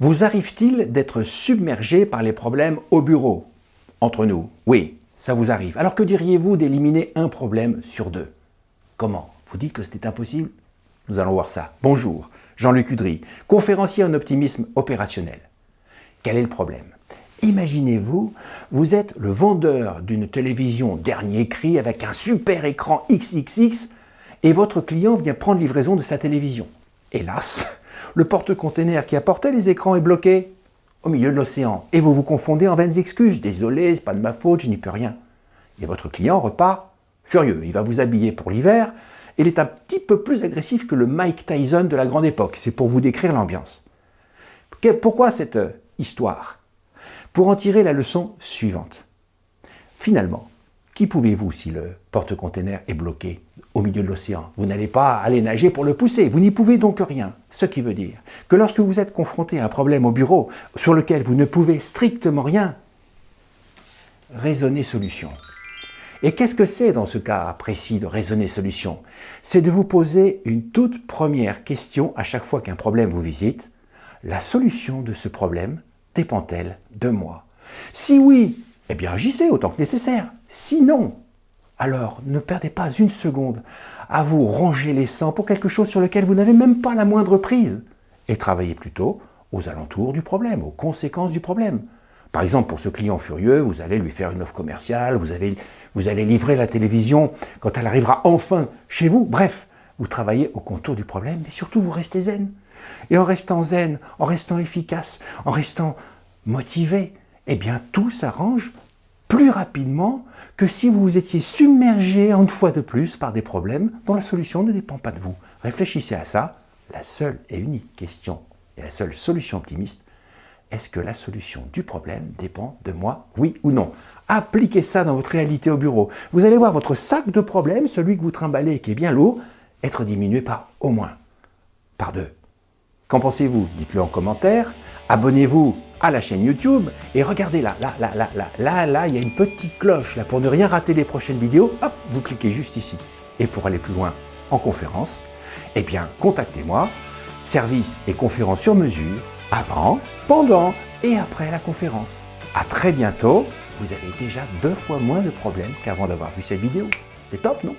Vous arrive-t-il d'être submergé par les problèmes au bureau? Entre nous, oui, ça vous arrive. Alors que diriez-vous d'éliminer un problème sur deux? Comment? Vous dites que c'était impossible? Nous allons voir ça. Bonjour, Jean-Luc Udry, conférencier en optimisme opérationnel. Quel est le problème? Imaginez-vous, vous êtes le vendeur d'une télévision dernier cri avec un super écran XXX et votre client vient prendre livraison de sa télévision. Hélas, le porte-container qui apportait les écrans est bloqué au milieu de l'océan et vous vous confondez en vaines excuses. Désolé, c'est pas de ma faute, je n'y peux rien. Et votre client repart furieux. Il va vous habiller pour l'hiver. Il est un petit peu plus agressif que le Mike Tyson de la grande époque. C'est pour vous décrire l'ambiance. Pourquoi cette euh, histoire? Pour en tirer la leçon suivante. Finalement, qui pouvez-vous si le porte-container est bloqué au milieu de l'océan? Vous n'allez pas aller nager pour le pousser, vous n'y pouvez donc rien. Ce qui veut dire que lorsque vous êtes confronté à un problème au bureau sur lequel vous ne pouvez strictement rien, raisonnez solution. Et qu'est-ce que c'est dans ce cas précis de raisonner solution? C'est de vous poser une toute première question à chaque fois qu'un problème vous visite. La solution de ce problème dépend-elle de moi? Si oui, eh bien agissez autant que nécessaire. Sinon, alors ne perdez pas une seconde à vous ronger les sangs pour quelque chose sur lequel vous n'avez même pas la moindre prise. Et travaillez plutôt aux alentours du problème, aux conséquences du problème. Par exemple, pour ce client furieux, vous allez lui faire une offre commerciale, vous, allez, vous allez livrer la télévision quand elle arrivera enfin chez vous. Bref, vous travaillez au contour du problème, mais surtout vous restez zen. Et en restant zen, en restant efficace, en restant motivé, eh bien tout s'arrange plus rapidement que si vous vous étiez submergé une fois de plus par des problèmes dont la solution ne dépend pas de vous. Réfléchissez à ça. La seule et unique question et la seule solution optimiste, est-ce que la solution du problème dépend de moi, oui ou non? Appliquez ça dans votre réalité au bureau. Vous allez voir votre sac de problèmes, celui que vous trimballez et qui est bien lourd, être diminué par au moins, par deux. Qu'en pensez-vous? Dites-le en commentaire. Abonnez-vous à la chaîne YouTube et regardez là, là, là, là, là, là, là, il y a une petite cloche là pour ne rien rater des prochaines vidéos. Hop, vous cliquez juste ici. Et pour aller plus loin en conférence, eh bien, contactez-moi. Service et conférence sur mesure avant, pendant et après la conférence. A très bientôt, vous avez déjà deux fois moins de problèmes qu'avant d'avoir vu cette vidéo. C'est top, non?